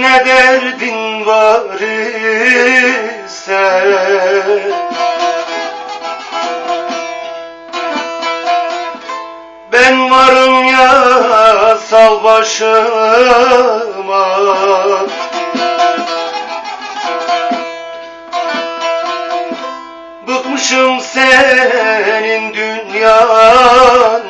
Ne derdin var ise Ben varım ya sal başıma. Bıkmışım senin dünyandan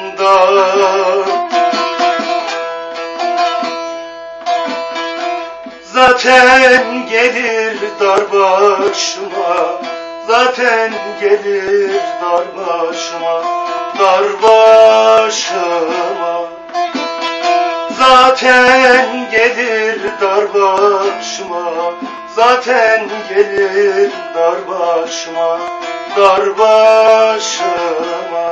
Zaten gelir dar başıma. Zaten gelir dar başıma Dar başıma. Zaten gelir dar başıma. Zaten gelir dar başıma Dar başıma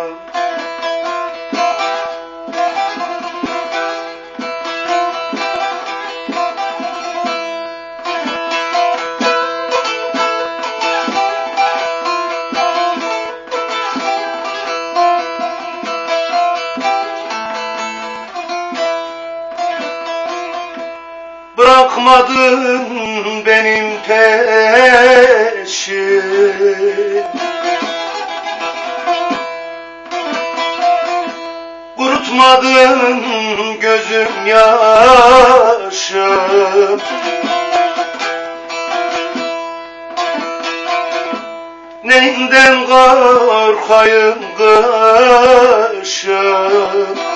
Bırakmadın benim peşim Kurutmadın gözüm yaşım Neyinden korkayım kışım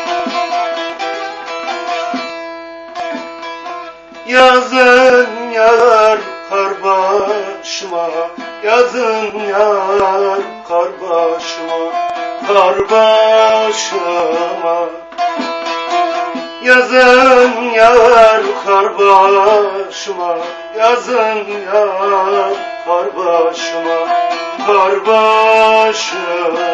Yazın yağar kar başıma Yazın yağar kar başıma Kar başıma. Yazın yağar kar başıma Yazın yağar kar başıma Kar başıma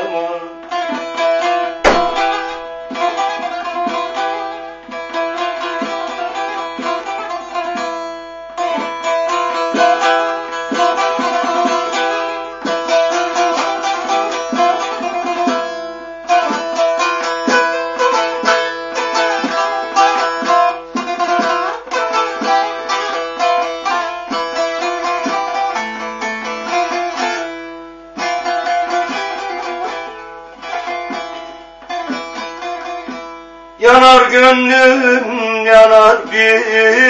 Yanar gönlüm yanar bitmez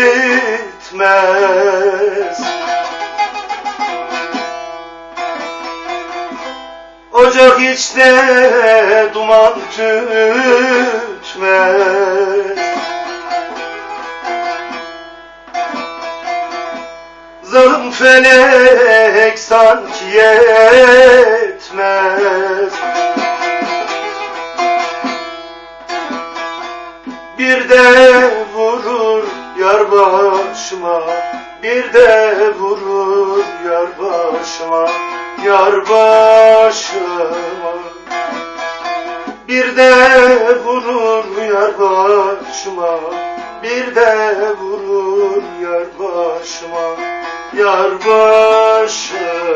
Ocak içte duman tütmez Zalim felek sanki yetmez Bir de vurur yar başıma Bir de vurur yar başıma Yar başıma. Bir de vurur yar başıma Bir de vurur yar başıma Yar başıma